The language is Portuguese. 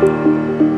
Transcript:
Música